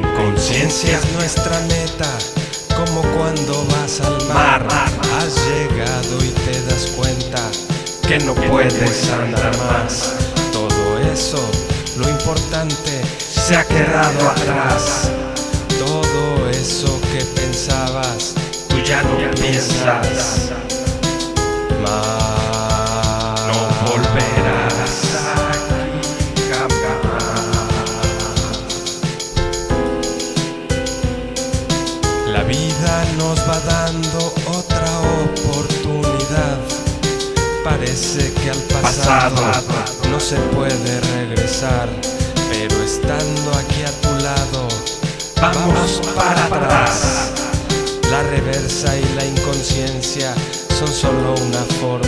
conciencia es nuestra meta, como cuando vas al mar. Has llegado y te das cuenta que no puedes andar más. Todo eso, lo importante, se ha quedado atrás. Todo eso que pensabas, tú ya no piensas más. La vida nos va dando otra oportunidad. Parece que al pasado, no se puede regresar, pero estando aquí a tu lado, vamos para atrás. La reversa y la inconsciencia son solo una forma